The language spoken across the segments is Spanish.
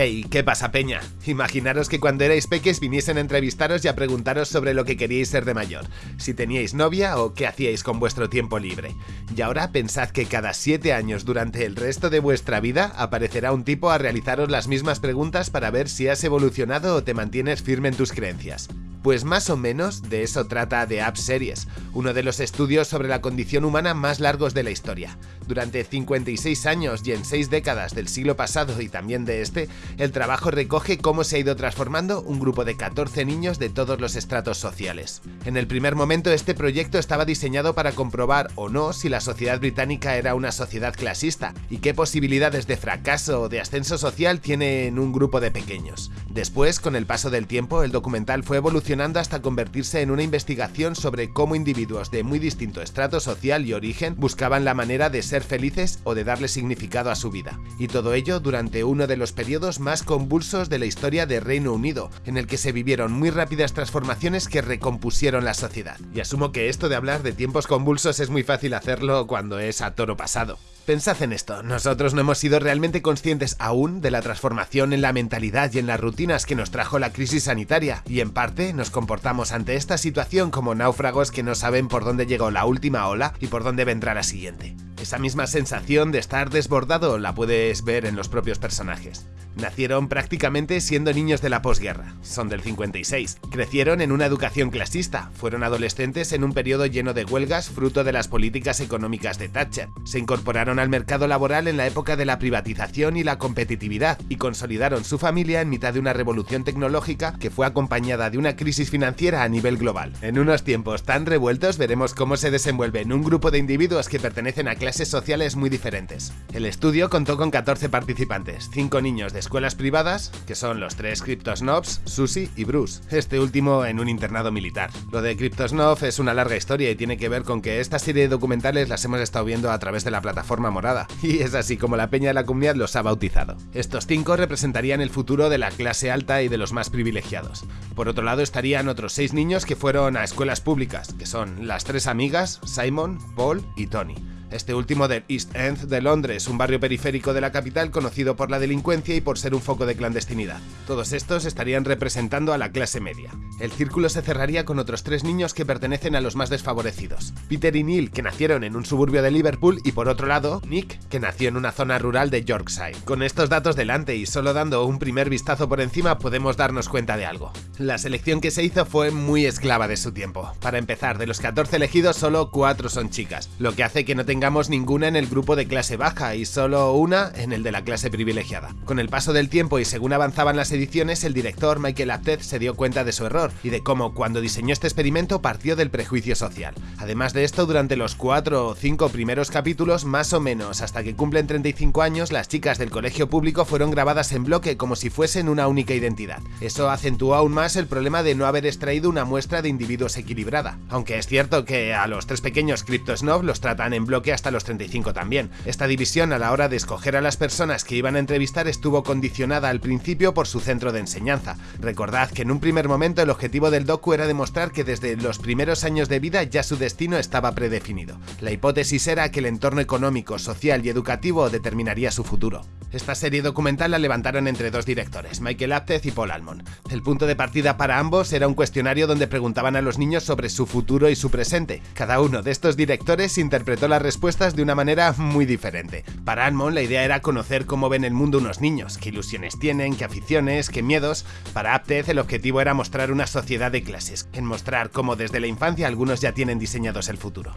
Hey, ¿qué pasa, peña? Imaginaros que cuando erais peques viniesen a entrevistaros y a preguntaros sobre lo que queríais ser de mayor, si teníais novia o qué hacíais con vuestro tiempo libre. Y ahora pensad que cada 7 años durante el resto de vuestra vida aparecerá un tipo a realizaros las mismas preguntas para ver si has evolucionado o te mantienes firme en tus creencias. Pues más o menos de eso trata The App Series, uno de los estudios sobre la condición humana más largos de la historia. Durante 56 años y en 6 décadas del siglo pasado y también de este, el trabajo recoge cómo se ha ido transformando un grupo de 14 niños de todos los estratos sociales. En el primer momento este proyecto estaba diseñado para comprobar o no si la sociedad británica era una sociedad clasista y qué posibilidades de fracaso o de ascenso social tiene en un grupo de pequeños. Después, con el paso del tiempo, el documental fue evolucionando hasta convertirse en una investigación sobre cómo individuos de muy distinto estrato social y origen buscaban la manera de ser felices o de darle significado a su vida. Y todo ello durante uno de los periodos más convulsos de la historia de Reino Unido, en el que se vivieron muy rápidas transformaciones que recompusieron la sociedad. Y asumo que esto de hablar de tiempos convulsos es muy fácil hacerlo cuando es a toro pasado. Pensad en esto, nosotros no hemos sido realmente conscientes aún de la transformación en la mentalidad y en las rutinas que nos trajo la crisis sanitaria, y en parte nos comportamos ante esta situación como náufragos que no saben por dónde llegó la última ola y por dónde vendrá la siguiente. Esa misma sensación de estar desbordado la puedes ver en los propios personajes. Nacieron prácticamente siendo niños de la posguerra, son del 56. Crecieron en una educación clasista, fueron adolescentes en un periodo lleno de huelgas fruto de las políticas económicas de Thatcher. Se incorporaron al mercado laboral en la época de la privatización y la competitividad y consolidaron su familia en mitad de una revolución tecnológica que fue acompañada de una crisis financiera a nivel global. En unos tiempos tan revueltos veremos cómo se desenvuelve en un grupo de individuos que pertenecen a clases sociales muy diferentes. El estudio contó con 14 participantes, 5 niños de escuelas privadas, que son los tres Cryptosnobs, Susie y Bruce, este último en un internado militar. Lo de Cryptosnob es una larga historia y tiene que ver con que esta serie de documentales las hemos estado viendo a través de la plataforma morada, y es así como la peña de la comunidad los ha bautizado. Estos cinco representarían el futuro de la clase alta y de los más privilegiados. Por otro lado estarían otros seis niños que fueron a escuelas públicas, que son las tres amigas, Simon, Paul y Tony este último del East End de Londres, un barrio periférico de la capital conocido por la delincuencia y por ser un foco de clandestinidad. Todos estos estarían representando a la clase media. El círculo se cerraría con otros tres niños que pertenecen a los más desfavorecidos. Peter y Neil, que nacieron en un suburbio de Liverpool, y por otro lado, Nick, que nació en una zona rural de Yorkshire. Con estos datos delante y solo dando un primer vistazo por encima podemos darnos cuenta de algo. La selección que se hizo fue muy esclava de su tiempo. Para empezar, de los 14 elegidos solo 4 son chicas, lo que hace que no tengan tengamos ninguna en el grupo de clase baja y solo una en el de la clase privilegiada. Con el paso del tiempo y según avanzaban las ediciones, el director Michael Apted se dio cuenta de su error y de cómo cuando diseñó este experimento partió del prejuicio social. Además de esto, durante los 4 o 5 primeros capítulos, más o menos hasta que cumplen 35 años, las chicas del colegio público fueron grabadas en bloque como si fuesen una única identidad. Eso acentuó aún más el problema de no haber extraído una muestra de individuos equilibrada. Aunque es cierto que a los tres pequeños Cryptosnob los tratan en bloque hasta los 35 también. Esta división a la hora de escoger a las personas que iban a entrevistar estuvo condicionada al principio por su centro de enseñanza. Recordad que en un primer momento el objetivo del docu era demostrar que desde los primeros años de vida ya su destino estaba predefinido. La hipótesis era que el entorno económico, social y educativo determinaría su futuro. Esta serie documental la levantaron entre dos directores, Michael Apted y Paul Almond. El punto de partida para ambos era un cuestionario donde preguntaban a los niños sobre su futuro y su presente. Cada uno de estos directores interpretó las respuestas de una manera muy diferente. Para Almond la idea era conocer cómo ven el mundo unos niños, qué ilusiones tienen, qué aficiones, qué miedos. Para Apted el objetivo era mostrar una sociedad de clases, en mostrar cómo desde la infancia algunos ya tienen diseñados el futuro.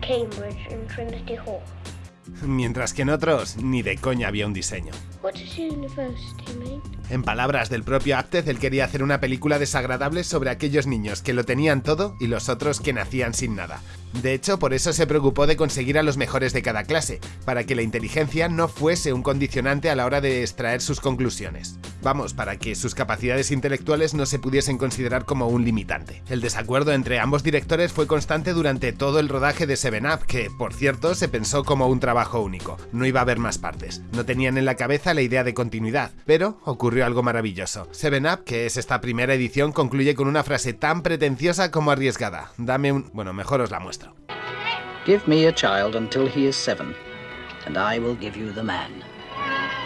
Cambridge en Trinity Hall. Mientras que en otros, ni de coña había un diseño. En palabras del propio Apted, él quería hacer una película desagradable sobre aquellos niños que lo tenían todo y los otros que nacían sin nada. De hecho, por eso se preocupó de conseguir a los mejores de cada clase, para que la inteligencia no fuese un condicionante a la hora de extraer sus conclusiones. Vamos, para que sus capacidades intelectuales no se pudiesen considerar como un limitante. El desacuerdo entre ambos directores fue constante durante todo el rodaje de Seven Up, que, por cierto, se pensó como un trabajo único. No iba a haber más partes. No tenían en la cabeza la idea de continuidad, pero ocurrió algo maravilloso. Seven Up, que es esta primera edición, concluye con una frase tan pretenciosa como arriesgada. Dame un... bueno, mejor os la muestro. Give me a child until he is seven.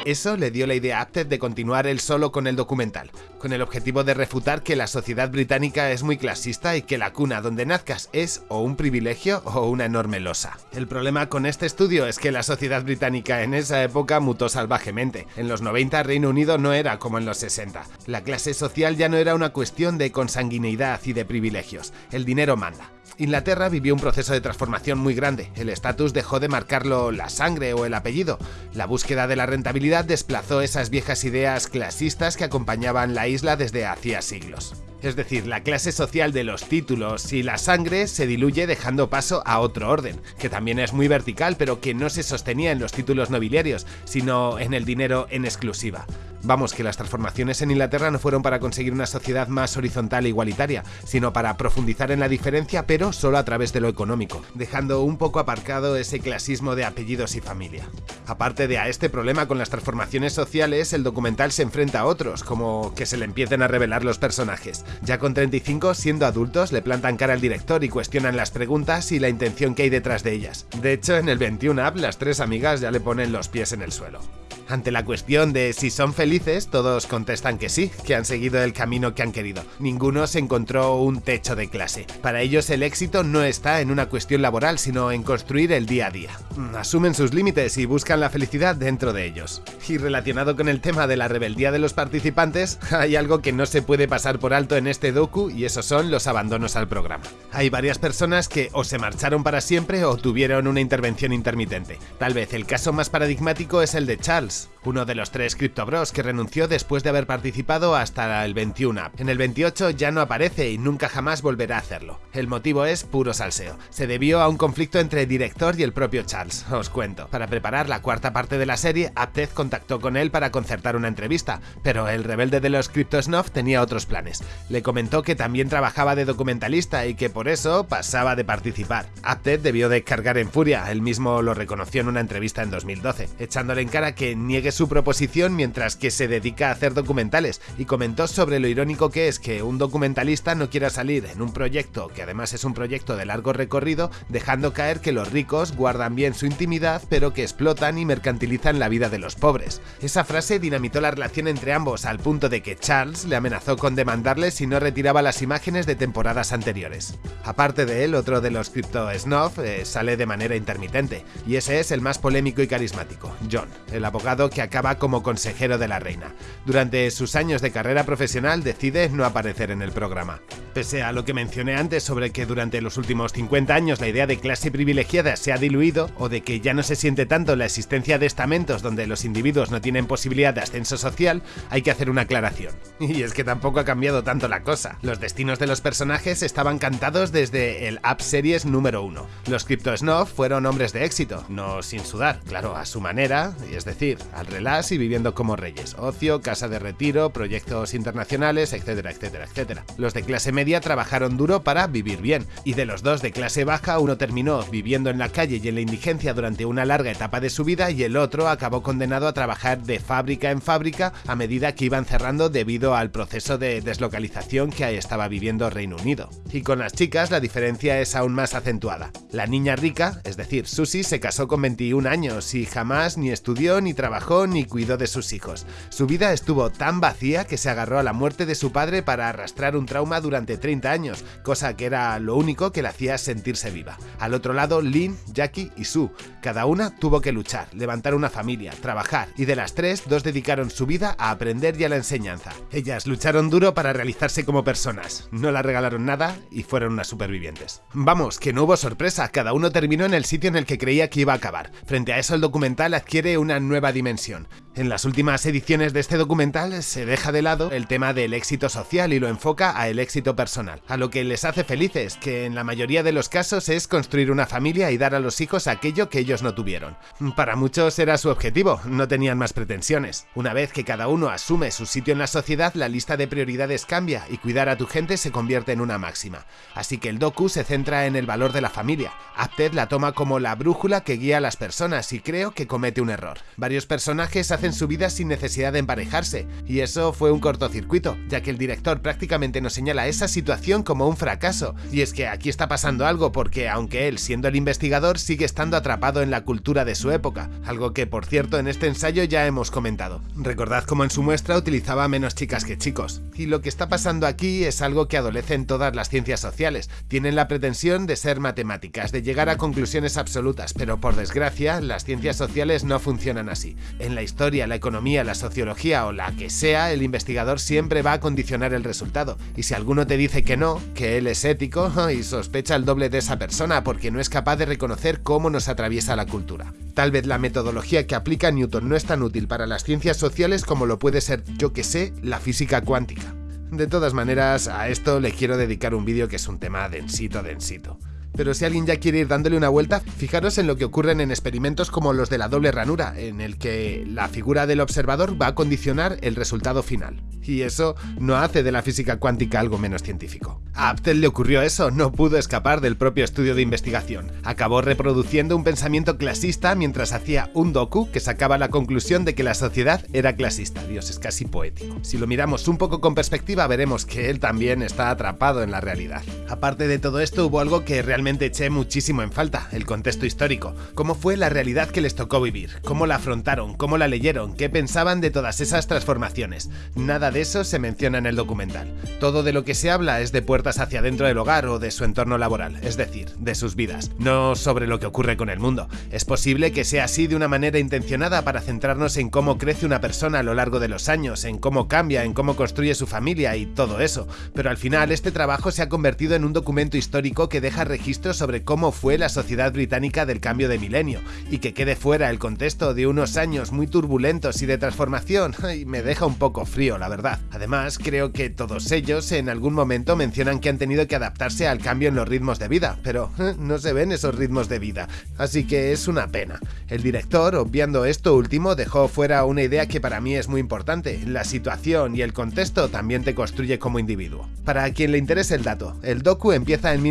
Eso le dio la idea a Apted de continuar él solo con el documental, con el objetivo de refutar que la sociedad británica es muy clasista y que la cuna donde nazcas es o un privilegio o una enorme losa. El problema con este estudio es que la sociedad británica en esa época mutó salvajemente. En los 90 Reino Unido no era como en los 60. La clase social ya no era una cuestión de consanguineidad y de privilegios. El dinero manda. Inglaterra vivió un proceso de transformación muy grande. El estatus dejó de marcarlo la sangre o el apellido. La búsqueda de la rentabilidad desplazó esas viejas ideas clasistas que acompañaban la isla desde hacía siglos. Es decir, la clase social de los títulos y la sangre se diluye dejando paso a otro orden, que también es muy vertical pero que no se sostenía en los títulos nobiliarios, sino en el dinero en exclusiva. Vamos, que las transformaciones en Inglaterra no fueron para conseguir una sociedad más horizontal e igualitaria, sino para profundizar en la diferencia, pero solo a través de lo económico, dejando un poco aparcado ese clasismo de apellidos y familia. Aparte de a este problema con las transformaciones sociales, el documental se enfrenta a otros, como que se le empiecen a revelar los personajes. Ya con 35, siendo adultos, le plantan cara al director y cuestionan las preguntas y la intención que hay detrás de ellas. De hecho, en el 21 App, las tres amigas ya le ponen los pies en el suelo. Ante la cuestión de si son felices, todos contestan que sí, que han seguido el camino que han querido. Ninguno se encontró un techo de clase. Para ellos el éxito no está en una cuestión laboral, sino en construir el día a día. Mm, asumen sus límites y buscan la felicidad dentro de ellos. Y relacionado con el tema de la rebeldía de los participantes, hay algo que no se puede pasar por alto en este docu y esos son los abandonos al programa. Hay varias personas que o se marcharon para siempre o tuvieron una intervención intermitente. Tal vez el caso más paradigmático es el de Charles, times. Uno de los tres Bros que renunció después de haber participado hasta el 21. En el 28 ya no aparece y nunca jamás volverá a hacerlo. El motivo es puro salseo. Se debió a un conflicto entre el director y el propio Charles, os cuento. Para preparar la cuarta parte de la serie, Apted contactó con él para concertar una entrevista, pero el rebelde de los Snuff tenía otros planes. Le comentó que también trabajaba de documentalista y que por eso pasaba de participar. Apted debió de cargar en furia, él mismo lo reconoció en una entrevista en 2012, echándole en cara que niegue su proposición mientras que se dedica a hacer documentales y comentó sobre lo irónico que es que un documentalista no quiera salir en un proyecto que además es un proyecto de largo recorrido dejando caer que los ricos guardan bien su intimidad pero que explotan y mercantilizan la vida de los pobres. Esa frase dinamitó la relación entre ambos al punto de que Charles le amenazó con demandarle si no retiraba las imágenes de temporadas anteriores. Aparte de él, otro de los Crypto Snuff eh, sale de manera intermitente y ese es el más polémico y carismático, John, el abogado acaba como consejero de la reina. Durante sus años de carrera profesional decide no aparecer en el programa. Pese a lo que mencioné antes sobre que durante los últimos 50 años la idea de clase privilegiada se ha diluido o de que ya no se siente tanto la existencia de estamentos donde los individuos no tienen posibilidad de ascenso social, hay que hacer una aclaración. Y es que tampoco ha cambiado tanto la cosa. Los destinos de los personajes estaban cantados desde el App Series número 1. Los Crypto Snuff fueron hombres de éxito, no sin sudar, claro, a su manera, es decir, al relax y viviendo como reyes, ocio, casa de retiro, proyectos internacionales, etcétera, etcétera, etcétera. Los de clase media trabajaron duro para vivir bien, y de los dos de clase baja uno terminó viviendo en la calle y en la indigencia durante una larga etapa de su vida y el otro acabó condenado a trabajar de fábrica en fábrica a medida que iban cerrando debido al proceso de deslocalización que estaba viviendo Reino Unido. Y con las chicas la diferencia es aún más acentuada. La niña rica, es decir, Susie, se casó con 21 años y jamás ni estudió ni trabajó ni cuidó de sus hijos. Su vida estuvo tan vacía que se agarró a la muerte de su padre para arrastrar un trauma durante 30 años, cosa que era lo único que le hacía sentirse viva. Al otro lado, Lynn, Jackie y Sue. Cada una tuvo que luchar, levantar una familia, trabajar, y de las tres, dos dedicaron su vida a aprender y a la enseñanza. Ellas lucharon duro para realizarse como personas, no la regalaron nada y fueron unas supervivientes. Vamos, que no hubo sorpresa, cada uno terminó en el sitio en el que creía que iba a acabar. Frente a eso el documental adquiere una nueva dimensión en las últimas ediciones de este documental se deja de lado el tema del éxito social y lo enfoca a el éxito personal, a lo que les hace felices, que en la mayoría de los casos es construir una familia y dar a los hijos aquello que ellos no tuvieron. Para muchos era su objetivo, no tenían más pretensiones. Una vez que cada uno asume su sitio en la sociedad, la lista de prioridades cambia y cuidar a tu gente se convierte en una máxima. Así que el docu se centra en el valor de la familia. Apted la toma como la brújula que guía a las personas y creo que comete un error. Varios personajes hacen su vida sin necesidad de emparejarse, y eso fue un cortocircuito, ya que el director prácticamente nos señala esa situación como un fracaso, y es que aquí está pasando algo porque aunque él, siendo el investigador, sigue estando atrapado en la cultura de su época, algo que por cierto en este ensayo ya hemos comentado. Recordad cómo en su muestra utilizaba menos chicas que chicos, y lo que está pasando aquí es algo que adolece en todas las ciencias sociales, tienen la pretensión de ser matemáticas, de llegar a conclusiones absolutas, pero por desgracia las ciencias sociales no funcionan así. En la historia, la economía, la sociología o la que sea, el investigador siempre va a condicionar el resultado, y si alguno te dice que no, que él es ético, y sospecha el doble de esa persona porque no es capaz de reconocer cómo nos atraviesa la cultura. Tal vez la metodología que aplica Newton no es tan útil para las ciencias sociales como lo puede ser, yo que sé, la física cuántica. De todas maneras, a esto le quiero dedicar un vídeo que es un tema densito, densito. Pero si alguien ya quiere ir dándole una vuelta, fijaros en lo que ocurren en experimentos como los de la doble ranura, en el que la figura del observador va a condicionar el resultado final. Y eso no hace de la física cuántica algo menos científico. A Aptel le ocurrió eso, no pudo escapar del propio estudio de investigación. Acabó reproduciendo un pensamiento clasista mientras hacía un docu que sacaba la conclusión de que la sociedad era clasista. Dios, es casi poético. Si lo miramos un poco con perspectiva, veremos que él también está atrapado en la realidad. Aparte de todo esto, hubo algo que realmente eché muchísimo en falta, el contexto histórico. Cómo fue la realidad que les tocó vivir, cómo la afrontaron, cómo la leyeron, qué pensaban de todas esas transformaciones. Nada de eso se menciona en el documental. Todo de lo que se habla es de puertas hacia dentro del hogar o de su entorno laboral, es decir, de sus vidas, no sobre lo que ocurre con el mundo. Es posible que sea así de una manera intencionada para centrarnos en cómo crece una persona a lo largo de los años, en cómo cambia, en cómo construye su familia y todo eso, pero al final este trabajo se ha convertido en un documento histórico que deja registro sobre cómo fue la sociedad británica del cambio de milenio, y que quede fuera el contexto de unos años muy turbulentos y de transformación, y me deja un poco frío, la verdad. Además, creo que todos ellos en algún momento mencionan que han tenido que adaptarse al cambio en los ritmos de vida, pero eh, no se ven esos ritmos de vida, así que es una pena. El director, obviando esto último, dejó fuera una idea que para mí es muy importante, la situación y el contexto también te construye como individuo. Para quien le interese el dato, el docu empieza en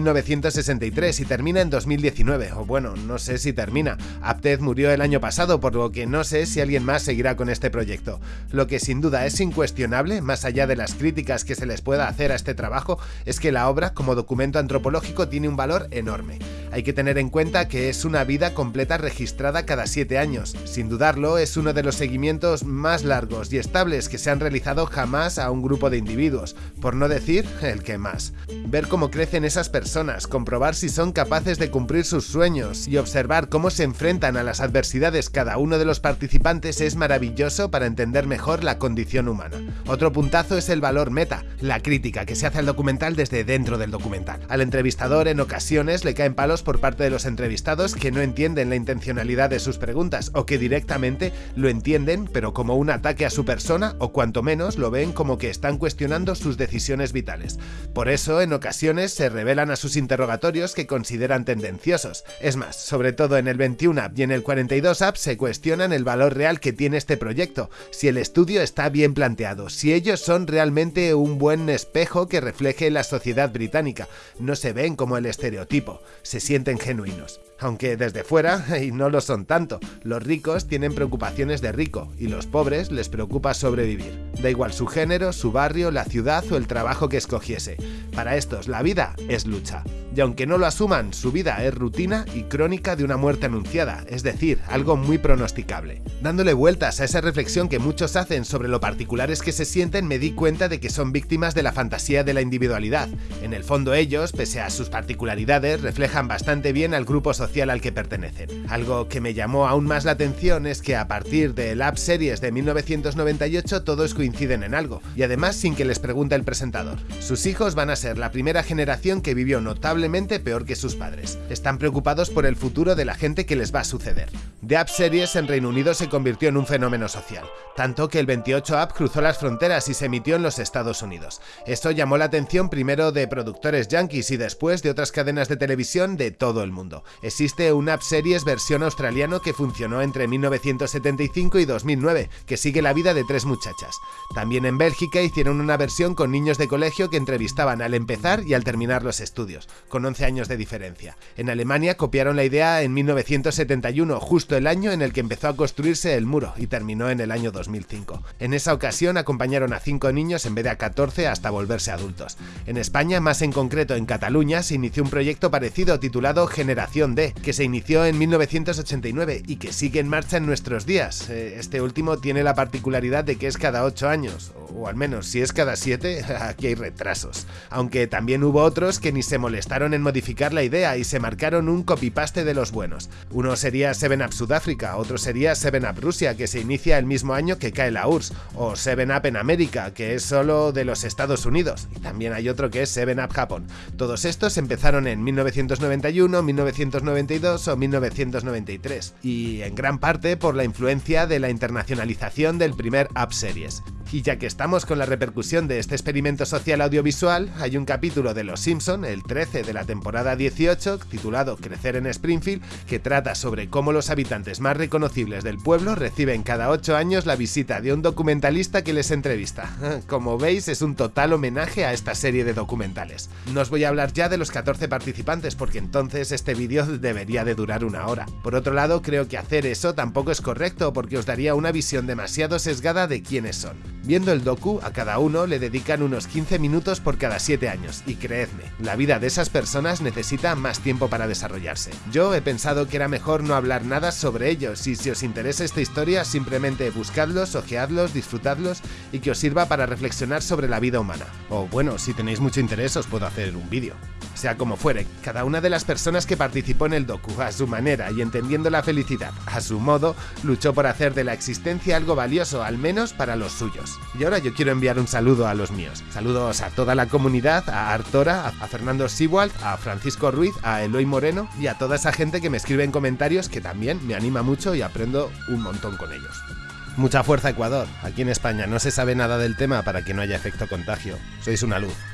1963 y termina en 2019, o bueno, no sé si termina. Apted murió el año pasado, por lo que no sé si alguien más seguirá con este proyecto. Lo que sin duda es incuestionable, más allá de las críticas que se les pueda hacer a este trabajo, es que la obra, como documento antropológico, tiene un valor enorme. Hay que tener en cuenta que es una vida completa registrada cada 7 años. Sin dudarlo, es uno de los seguimientos más largos y estables que se han realizado jamás a un grupo de individuos, por no decir el que más. Ver cómo crecen esas personas, comprobar si son capaces de cumplir sus sueños y observar cómo se enfrentan a las adversidades cada uno de los participantes es maravilloso para entender mejor la condición humana. Otro puntazo es el valor meta, la crítica que se hace al documental desde dentro del documental. Al entrevistador en ocasiones le caen palos por parte de los entrevistados que no entienden la intencionalidad de sus preguntas o que directamente lo entienden pero como un ataque a su persona o cuanto menos lo ven como que están cuestionando sus decisiones vitales. Por eso en ocasiones se revelan a sus interrogatorios que consideran tendenciosos. Es más, sobre todo en el 21 App y en el 42 App se cuestionan el valor real que tiene este proyecto, si el estudio está bien planteado, si ellos son realmente un buen espejo que refleje la sociedad británica, no se ven como el estereotipo, se sienten genuinos aunque desde fuera, y no lo son tanto, los ricos tienen preocupaciones de rico y los pobres les preocupa sobrevivir. Da igual su género, su barrio, la ciudad o el trabajo que escogiese. Para estos la vida es lucha. Y aunque no lo asuman, su vida es rutina y crónica de una muerte anunciada, es decir, algo muy pronosticable. Dándole vueltas a esa reflexión que muchos hacen sobre lo particulares que se sienten, me di cuenta de que son víctimas de la fantasía de la individualidad. En el fondo ellos, pese a sus particularidades, reflejan bastante bien al grupo social al que pertenecen. Algo que me llamó aún más la atención es que a partir de Lab Series de 1998 todos coinciden en algo, y además sin que les pregunte el presentador. Sus hijos van a ser la primera generación que vivió peor que sus padres. Están preocupados por el futuro de la gente que les va a suceder. The App Series en Reino Unido se convirtió en un fenómeno social, tanto que el 28 App cruzó las fronteras y se emitió en los Estados Unidos. Esto llamó la atención primero de productores yankees y después de otras cadenas de televisión de todo el mundo existe una App Series versión australiano que funcionó entre 1975 y 2009, que sigue la vida de tres muchachas. También en Bélgica hicieron una versión con niños de colegio que entrevistaban al empezar y al terminar los estudios. Con 11 años de diferencia. En Alemania copiaron la idea en 1971, justo el año en el que empezó a construirse el muro y terminó en el año 2005. En esa ocasión acompañaron a 5 niños en vez de a 14 hasta volverse adultos. En España, más en concreto en Cataluña, se inició un proyecto parecido titulado Generación D, que se inició en 1989 y que sigue en marcha en nuestros días. Eh, este último tiene la particularidad de que es cada 8 años, o al menos si es cada 7, aquí hay retrasos. Aunque también hubo otros que ni se molestaron en modificar la idea y se marcaron un copy-paste de los buenos. Uno sería 7-Up Sudáfrica, otro sería 7-Up Rusia, que se inicia el mismo año que cae la URSS, o 7-Up en América, que es solo de los Estados Unidos, y también hay otro que es 7-Up Japón. Todos estos empezaron en 1991, 1992 o 1993, y en gran parte por la influencia de la internacionalización del primer App Series. Y ya que estamos con la repercusión de este experimento social audiovisual, hay un capítulo de Los Simpson, el 13 de la temporada 18, titulado Crecer en Springfield, que trata sobre cómo los habitantes más reconocibles del pueblo reciben cada 8 años la visita de un documentalista que les entrevista. Como veis, es un total homenaje a esta serie de documentales. No os voy a hablar ya de los 14 participantes porque entonces este vídeo debería de durar una hora. Por otro lado, creo que hacer eso tampoco es correcto porque os daría una visión demasiado sesgada de quiénes son. Viendo el docu, a cada uno le dedican unos 15 minutos por cada 7 años, y creedme, la vida de esas personas necesita más tiempo para desarrollarse. Yo he pensado que era mejor no hablar nada sobre ellos, y si os interesa esta historia, simplemente buscadlos, ojeadlos, disfrutadlos, y que os sirva para reflexionar sobre la vida humana. O bueno, si tenéis mucho interés os puedo hacer un vídeo. Sea como fuere, cada una de las personas que participó en el docu, a su manera y entendiendo la felicidad, a su modo, luchó por hacer de la existencia algo valioso, al menos para los suyos. Y ahora yo quiero enviar un saludo a los míos. Saludos a toda la comunidad, a Artora, a Fernando Siwald, a Francisco Ruiz, a Eloy Moreno y a toda esa gente que me escribe en comentarios que también me anima mucho y aprendo un montón con ellos. Mucha fuerza Ecuador. Aquí en España no se sabe nada del tema para que no haya efecto contagio. Sois una luz.